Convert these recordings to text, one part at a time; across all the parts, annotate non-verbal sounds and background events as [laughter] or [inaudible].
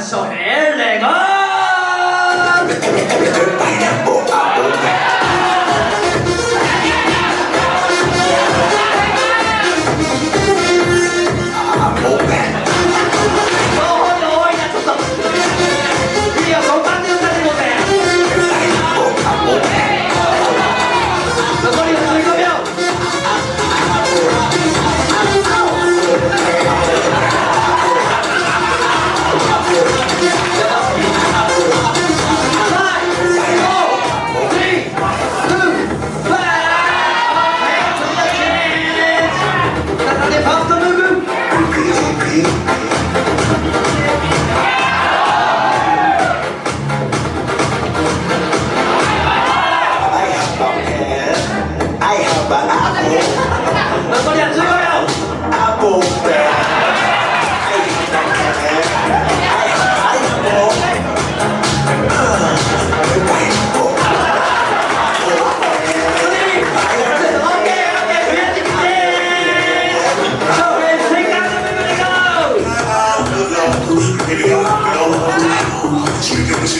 翔平レゴ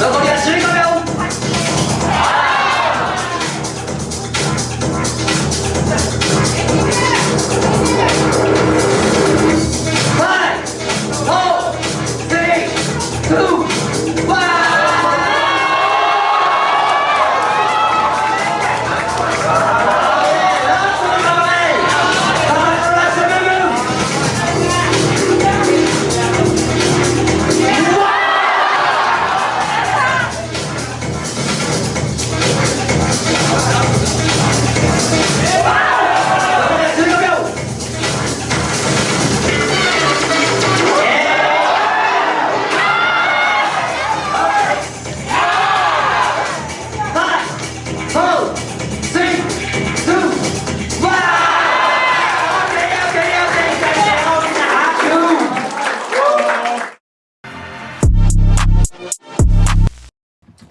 残りは15秒。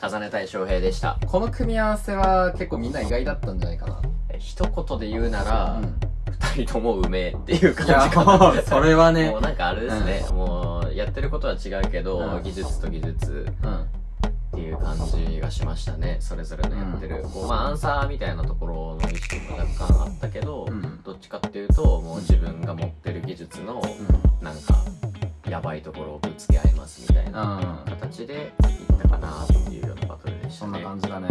重ねたい翔平でした。この組み合わせは結構みんな意外だったんじゃないかな。一言で言うなら、うん。二人ともうめえっていう感じかな。それはね。もうなんかあれですね、もうやってることは違うけど、うん。技術と技術うん。っていう感じがしましたね。それぞれのやってる、こうまあアンサーみたいなところの意識も若干あったけど、うん。どっちかっていうともう自分が持ってる技術のなんかやばいところをぶつけ合いますみたいなうん。形でいったかなというようなバトルでしたそんねな感じだね。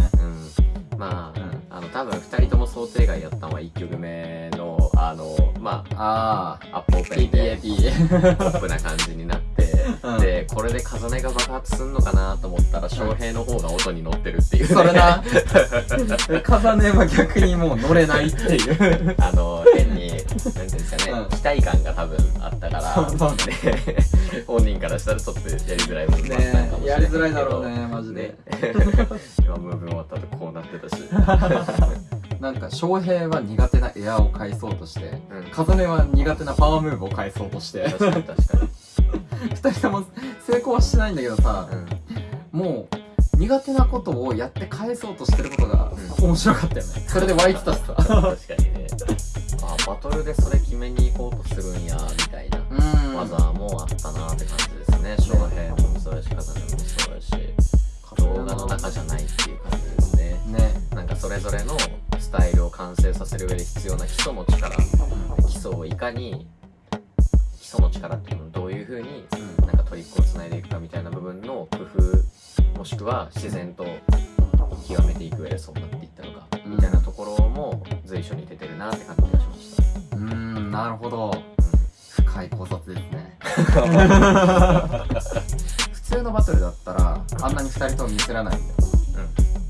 うん。まあ、うん。あの多分2人とも想定外やったのは1曲目のあのまああアップオープンで PPAP ポップな感じになって、うん。でこれで風音が爆発すんのかなと思ったら翔平の方が音に乗ってるっていう、ね、それな。[laughs] 風音は逆にもう乗れないっていう。あの変になんていうんですかね、うん。期待感が多分あったから本人からしたらちょっとやりづらいもあったのかもしれないけどねやりづらいだろうねマジで。ね [laughs] 今ムーブ終わった後こうなってたし。[laughs] なんか翔平は苦手なエアを返そうとしてうん。風音は苦手なパワームーブを返そうとして。確かに確かに、二人とも成功はしてないんだけどさうん。もう苦手なことをやって返そうとしてることが面白かったよね。それで湧いてたしさ確かにね。あバトルでそれ決めに行こうとするんやみたいなうん。技もあったなって感じですね。翔平もそうやし風もそうやし。動画の中じゃないっていう感じですね。ね。なんかそれぞれのスタイルを完成させる上で必要な基礎の力。基礎をいかに基礎の力っていうのをどういうふうにうん。なんかトリックをつないでいくかみたいな部分の工夫もしくは自然と極めていく上でそうなっていったのかうんみたいなところも随所に出てるなって感じがしました、うーんなるほど。深い考察ですね。[laughs] 普通のバトルだったらあんなに2人ともミスらないんだよ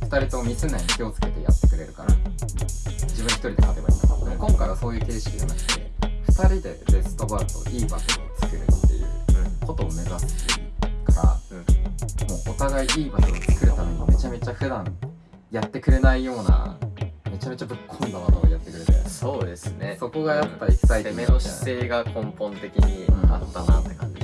2人ともミスんないように気をつけてやってくれるから。自分1人で勝てばいいんだでも今回はそういう形式じゃなくて2人でベストバトルいいバトルを作るっていうことを目指すからうんうん。もうお互いいいバトルを作るためにめちゃめちゃ普段やってくれないようなゃめちゃぶっ込んだバトルをやってくれて。そうですね。そこがやっぱエキサイティング攻めの姿勢が根本的にあったなって感じ